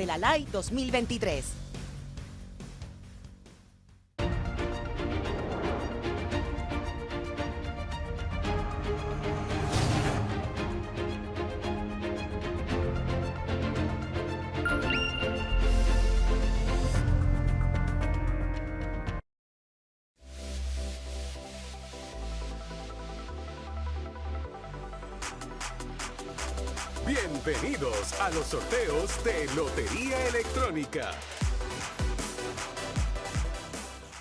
de la LAI 2023. Bienvenidos a los sorteos de Lotería Electrónica.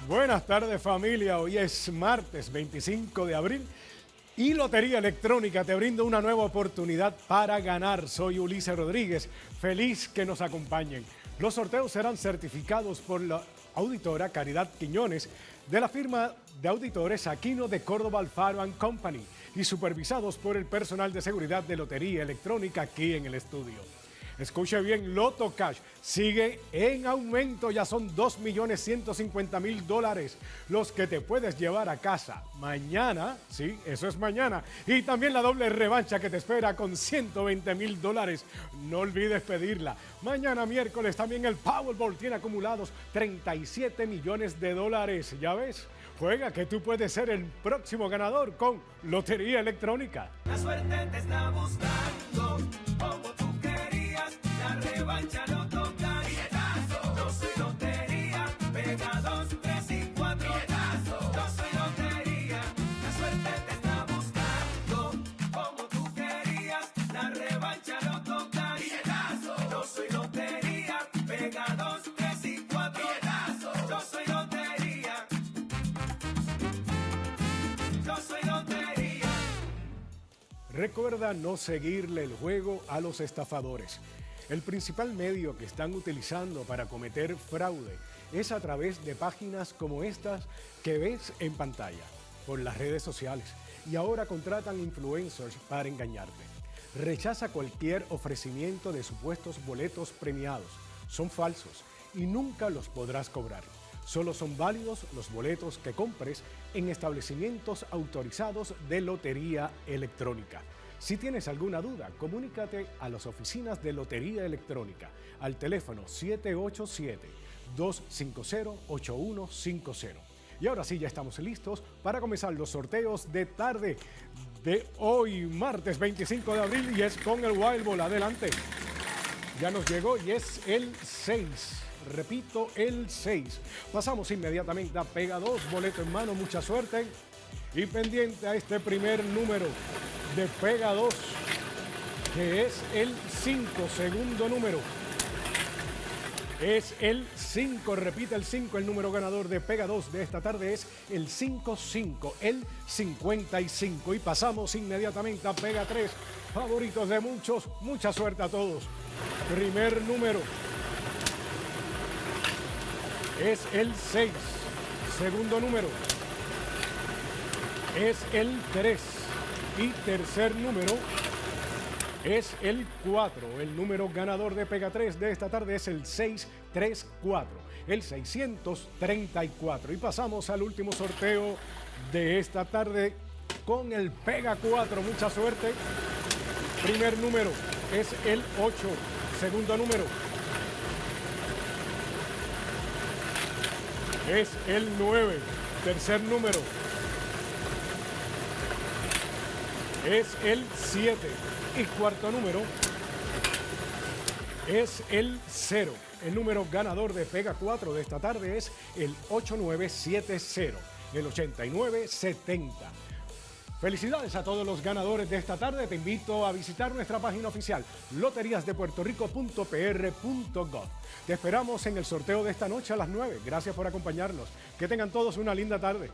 Buenas tardes familia, hoy es martes 25 de abril y Lotería Electrónica te brinda una nueva oportunidad para ganar. Soy Ulises Rodríguez, feliz que nos acompañen. Los sorteos serán certificados por la auditora Caridad Quiñones de la firma de auditores Aquino de Córdoba Alfaro Company y supervisados por el personal de seguridad de Lotería Electrónica aquí en el estudio. Escuche bien, Loto Cash sigue en aumento, ya son 2.150.000 dólares los que te puedes llevar a casa mañana, sí, eso es mañana, y también la doble revancha que te espera con 120.000 dólares, no olvides pedirla. Mañana miércoles también el Powerball tiene acumulados 37 millones de dólares, ¿ya ves? Juega que tú puedes ser el próximo ganador con Lotería Electrónica. La suerte te está buscando, Recuerda no seguirle el juego a los estafadores. El principal medio que están utilizando para cometer fraude es a través de páginas como estas que ves en pantalla, por las redes sociales, y ahora contratan influencers para engañarte. Rechaza cualquier ofrecimiento de supuestos boletos premiados. Son falsos y nunca los podrás cobrar. Solo son válidos los boletos que compres en establecimientos autorizados de Lotería Electrónica. Si tienes alguna duda, comunícate a las oficinas de Lotería Electrónica al teléfono 787-250-8150. Y ahora sí, ya estamos listos para comenzar los sorteos de tarde de hoy, martes 25 de abril, y es con el Wild Ball. Adelante. Ya nos llegó y es el 6. Repito, el 6. Pasamos inmediatamente a Pega 2, boleto en mano, mucha suerte. Y pendiente a este primer número de Pega 2, que es el 5, segundo número. Es el 5, repite el 5, el número ganador de Pega 2 de esta tarde es el 55, el 55. Y pasamos inmediatamente a Pega 3, favoritos de muchos, mucha suerte a todos. Primer número es el 6, segundo número es el 3 y tercer número es el 4. El número ganador de Pega 3 de esta tarde es el 634, el 634. Y pasamos al último sorteo de esta tarde con el Pega 4. Mucha suerte. Primer número es el 8. Segundo número es el 9. Tercer número es el 7 y cuarto número es el 0. El número ganador de Pega 4 de esta tarde es el 8970, el 8970. Felicidades a todos los ganadores de esta tarde. Te invito a visitar nuestra página oficial loteriasdepuertorico.pr.gov. Te esperamos en el sorteo de esta noche a las 9. Gracias por acompañarnos. Que tengan todos una linda tarde.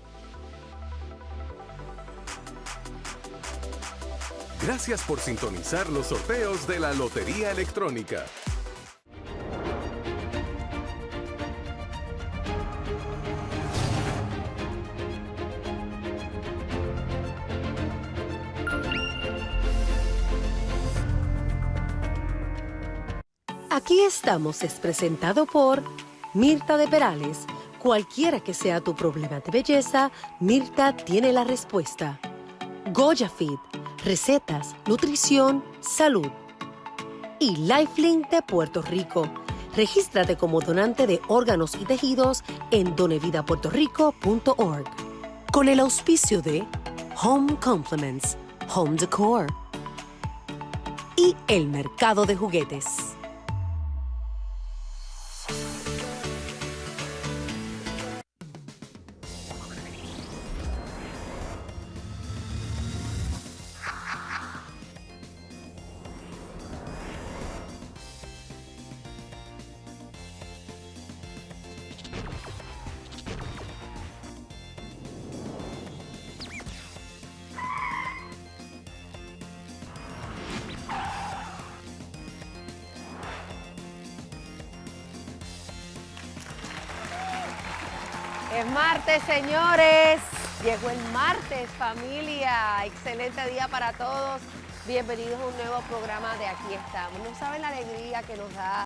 Gracias por sintonizar los sorteos de la Lotería Electrónica. Aquí estamos es presentado por Mirta de Perales. Cualquiera que sea tu problema de belleza, Mirta tiene la respuesta. Goya Fit, recetas, nutrición, salud. Y Lifelink de Puerto Rico, Regístrate como donante de órganos y tejidos en donevidapuertorico.org. Con el auspicio de Home Compliments, Home Decor y el mercado de juguetes. Es martes, señores. Llegó el martes, familia. Excelente día para todos. Bienvenidos a un nuevo programa de Aquí estamos. No saben la alegría que nos da